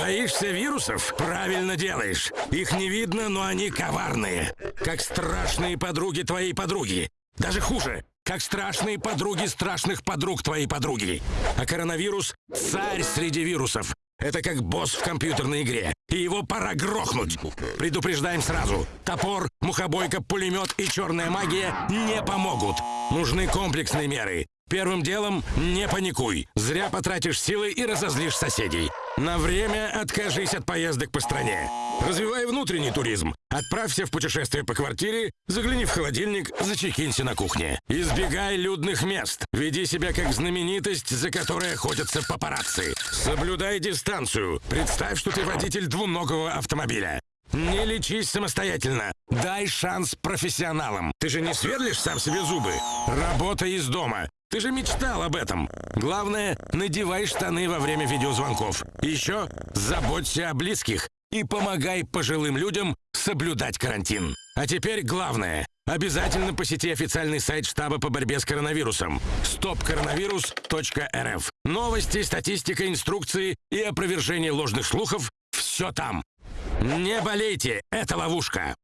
Боишься вирусов? Правильно делаешь. Их не видно, но они коварные. Как страшные подруги твоей подруги. Даже хуже, как страшные подруги страшных подруг твоей подруги. А коронавирус — царь среди вирусов. Это как босс в компьютерной игре. И его пора грохнуть. Предупреждаем сразу. Топор, мухобойка, пулемет и черная магия не помогут. Нужны комплексные меры. Первым делом не паникуй. Зря потратишь силы и разозлишь соседей. На время откажись от поездок по стране. Развивай внутренний туризм. Отправься в путешествие по квартире, загляни в холодильник, зачекинься на кухне. Избегай людных мест. Веди себя как знаменитость, за которой охотятся папарацци. Соблюдай дистанцию. Представь, что ты водитель двуногого автомобиля. Не лечись самостоятельно. Дай шанс профессионалам. Ты же не сверлишь сам себе зубы. Работай из дома. Ты же мечтал об этом. Главное, надевай штаны во время видеозвонков. Еще заботься о близких и помогай пожилым людям соблюдать карантин. А теперь главное. Обязательно посети официальный сайт штаба по борьбе с коронавирусом stopcoronavirus.rf. Новости, статистика, инструкции и опровержение ложных слухов – все там. Не болейте, это ловушка.